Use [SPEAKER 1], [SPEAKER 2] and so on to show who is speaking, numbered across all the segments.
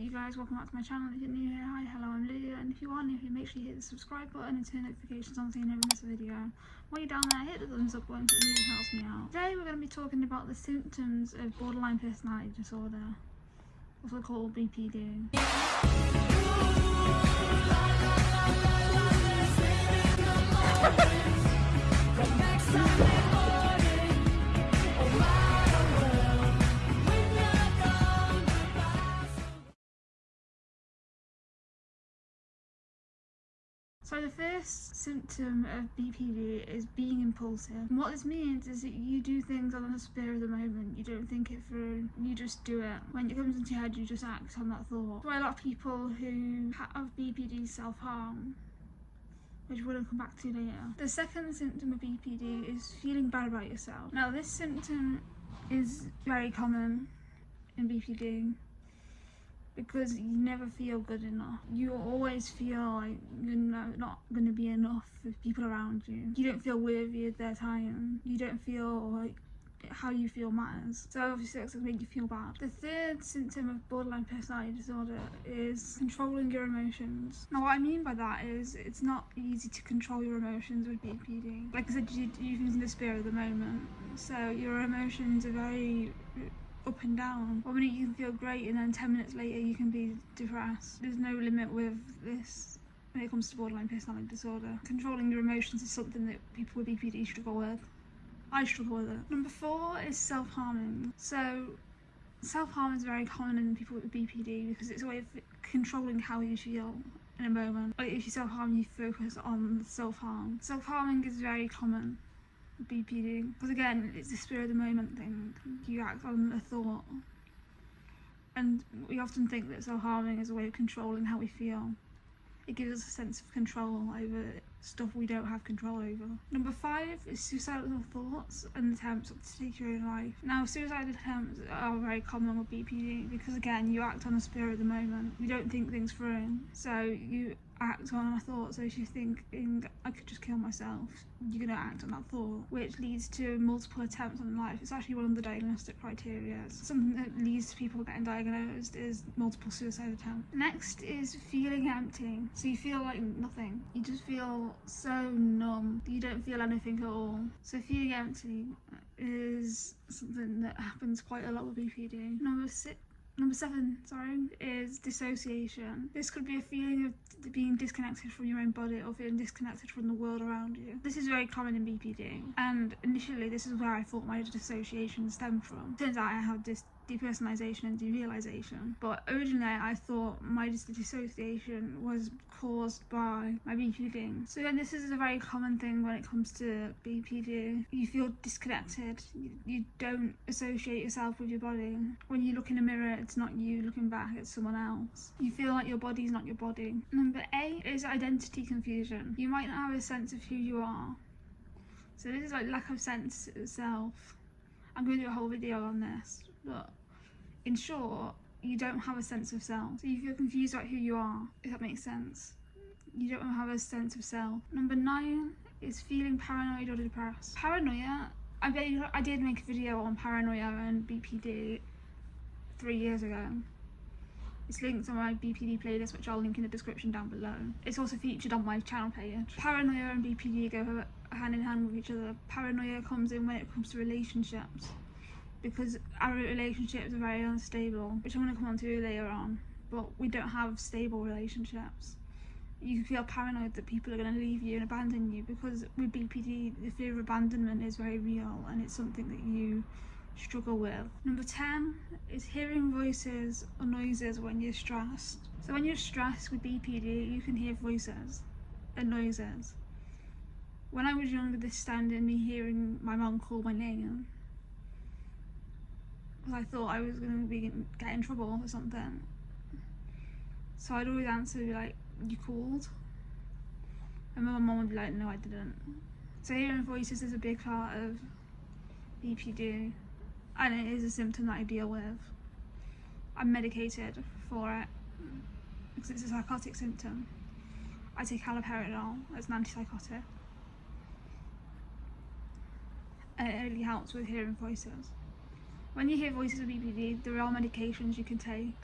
[SPEAKER 1] you guys? Welcome back to my channel. If you're new here, hi, hello, I'm Lydia. And if you are new here, make sure you hit the subscribe button and turn notifications on so you never miss a video. While you're down there, hit the thumbs up button, it really helps me out. Today we're going to be talking about the symptoms of borderline personality disorder, also called BPD. So the first symptom of BPD is being impulsive. And what this means is that you do things on the spur of the moment. You don't think it through. You just do it. When it comes into your head, you just act on that thought. Why a lot of people who have BPD self-harm which to come back to later. The second symptom of BPD is feeling bad about yourself. Now this symptom is very common in BPD because you never feel good enough. You always feel like you're not going to be enough for people around you. You don't feel worthy of their time. You don't feel like how you feel matters. So obviously that's going to make you feel bad. The third symptom of borderline personality disorder is controlling your emotions. Now what I mean by that is it's not easy to control your emotions with BPD. Like I said, you do things in the spirit of the moment. So your emotions are very up and down. One minute you can feel great and then 10 minutes later you can be depressed. There's no limit with this when it comes to borderline personality disorder. Controlling your emotions is something that people with BPD struggle with. I struggle with it. Number four is self-harming. So self-harm is very common in people with BPD because it's a way of controlling how you feel in a moment. Like if you self-harm, you focus on self-harm. Self-harming is very common BPD. Because again, it's a spirit of the moment thing. You act on a thought. And we often think that self-harming is a way of controlling how we feel. It gives us a sense of control over stuff we don't have control over. Number five is suicidal thoughts and attempts to take your own life. Now, suicide attempts are very common with BPD because, again, you act on the spirit of the moment. You don't think things through. So you act on a thought. So you're thinking, I could just kill myself, you're to act on that thought, which leads to multiple attempts on life. It's actually one of the diagnostic criteria. Something that leads to people getting diagnosed is multiple suicide attempts. Next is feeling empty. So you feel like nothing. You just feel so numb. You don't feel anything at all. So feeling empty is something that happens quite a lot with BPD. Number six Number seven, sorry, is dissociation. This could be a feeling of being disconnected from your own body or feeling disconnected from the world around you. This is very common in BPD, and initially this is where I thought my dissociation stemmed from. Turns out I have this depersonalization and derealization. But originally I thought my dissociation was caused by my BPD. So again, this is a very common thing when it comes to BPD. You feel disconnected. You, don't associate yourself with your body. When you look in a mirror, it's not you looking back, it's someone else. You feel like your body's not your body. Number eight is identity confusion. You might not have a sense of who you are. So this is like lack of sense of self. I'm going to do a whole video on this, but in short, you don't have a sense of self. So you feel confused about who you are, if that makes sense. You don't have a sense of self. Number nine is feeling paranoid or depressed. Paranoia, I, I did make a video on paranoia and BPD three years ago. It's linked on my BPD playlist, which I'll link in the description down below. It's also featured on my channel page. Paranoia and BPD go hand in hand with each other. Paranoia comes in when it comes to relationships because our relationships are very unstable, which I'm going to come on to later on, but we don't have stable relationships. You can feel paranoid that people are going to leave you and abandon you because with BPD, the fear of abandonment is very real and it's something that you struggle with. Number 10 is hearing voices or noises when you're stressed. So when you're stressed with BPD, you can hear voices and noises. When I was younger, this standing me hearing my mum call my name I thought I was going to be get in trouble or something. So I'd always answer be like, you called? And my mum would be like, no I didn't. So hearing voices is a big part of BPD and it is a symptom that I deal with. I'm medicated for it because it's a psychotic symptom. I take haloperidol as an antipsychotic and it really helps with hearing voices. When you hear voices of BPD, there are medications you can take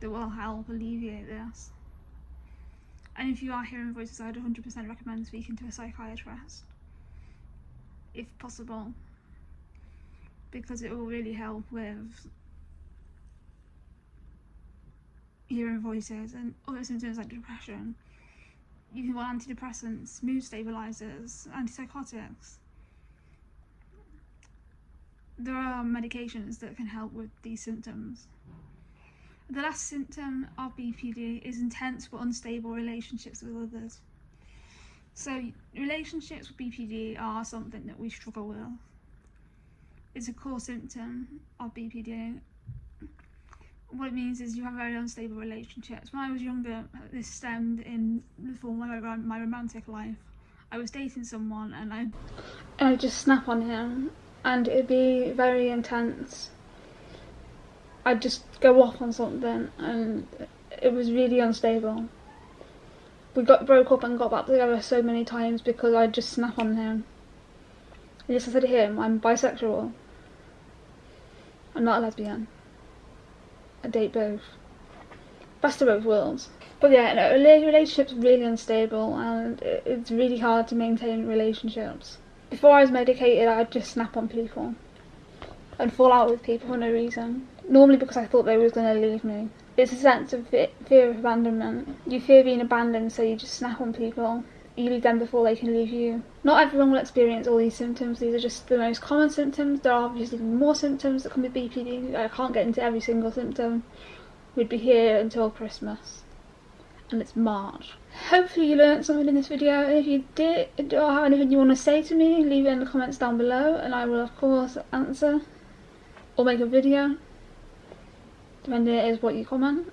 [SPEAKER 1] that will help alleviate this. And if you are hearing voices, I'd 100% recommend speaking to a psychiatrist, if possible, because it will really help with hearing voices and other symptoms like depression. You can want antidepressants, mood stabilizers, antipsychotics. There are medications that can help with these symptoms. The last symptom of BPD is intense but unstable relationships with others. So, relationships with BPD are something that we struggle with. It's a core symptom of BPD. What it means is you have very unstable relationships. When I was younger, this stemmed in the form of my romantic life. I was dating someone and I, I just snap on him and it'd be very intense I'd just go off on something and it was really unstable. We got broke up and got back together so many times because I'd just snap on him. And just said to him, I'm bisexual. I'm not a lesbian. I date both. Best of both worlds. But yeah, no, relationships really unstable and it's really hard to maintain relationships. Before I was medicated, I'd just snap on people and fall out with people for no reason. Normally because I thought they were going to leave me. It's a sense of fear of abandonment. You fear being abandoned, so you just snap on people. You leave them before they can leave you. Not everyone will experience all these symptoms. These are just the most common symptoms. There are obviously more symptoms that come with BPD. I can't get into every single symptom. We'd be here until Christmas. And it's March. Hopefully you learned something in this video. And if you did or have anything you want to say to me, leave it in the comments down below and I will of course answer or make a video. Depending is what you comment.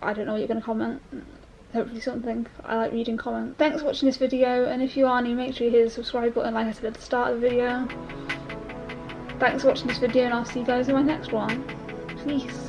[SPEAKER 1] I don't know what you're going to comment. Hopefully something. I like reading comments. Thanks for watching this video and if you are new make sure you hit the subscribe button like I said at the start of the video. Thanks for watching this video and I'll see you guys in my next one. Peace